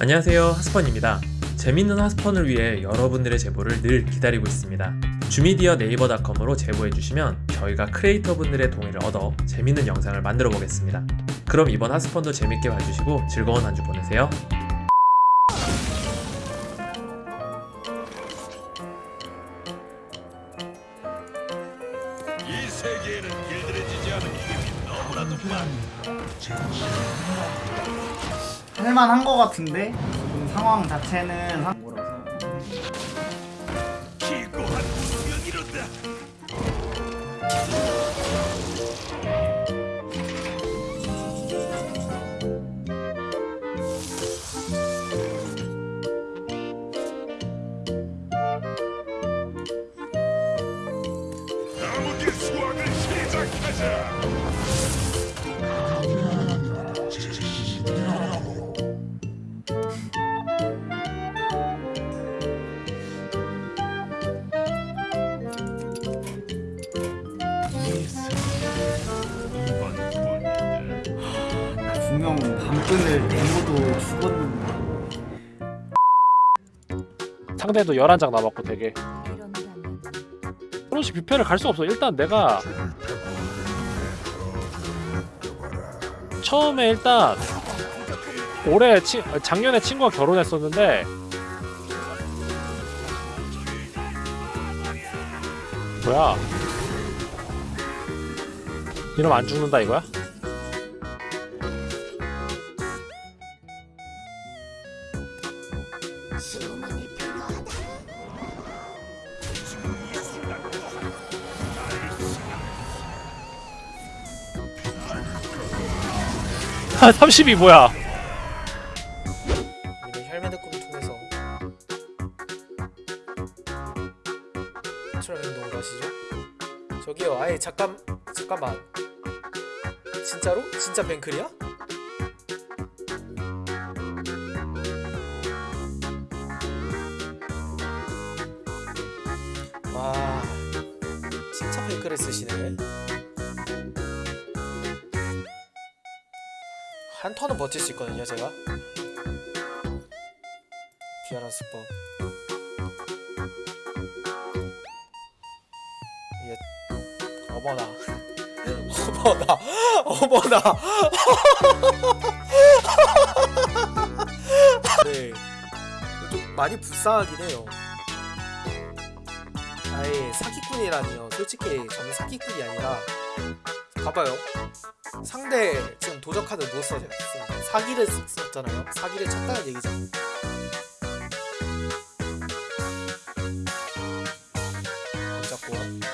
안녕하세요 하스펀입니다. 재밌는 하스펀을 위해 여러분들의 제보를 늘 기다리고 있습니다. 주미디어 네이버닷컴으로 제보해주시면 저희가 크리에이터 분들의 동의를 얻어 재밌는 영상을 만들어 보겠습니다. 그럼 이번 하스펀도 재밌게 봐주시고 즐거운 한 주 보내세요. 이 세계에는 길들여지지 않은 힘이. 할만한 거 같은데 상황 자체는 상... 기고한. 나무길 수확을 시작하자. 밤끈을 내모도 죽었는데. 상대도 11장 남았고 되게. 그렇지 뷔페를 갈 수 없어. 일단 내가 처음에 일단 올해 치, 작년에 친구가 결혼했었는데 뭐야? 이러면 안 죽는다 이거야? 아32 뭐야 우리는 혈면의 꿈을 통해서 처럼 행동을 하시죠? 저기요 아예 잠깐 잠깐만 진짜로? 진짜 뱅클이야? 뱅클을 쓰시네 한 턴은 버틸 수 있거든요 제가. 수법. 이게 어머나. 어머나. 어머나. 네. 좀 많이 불쌍하긴 해요 아예 사기꾼이라니요. 솔직히 저는 사기꾼이 아니라 봐봐요. 상대 지금 도적카드 못 써져요. 사기를 썼잖아요. 사기를 쳤다는 얘기죠. 잡고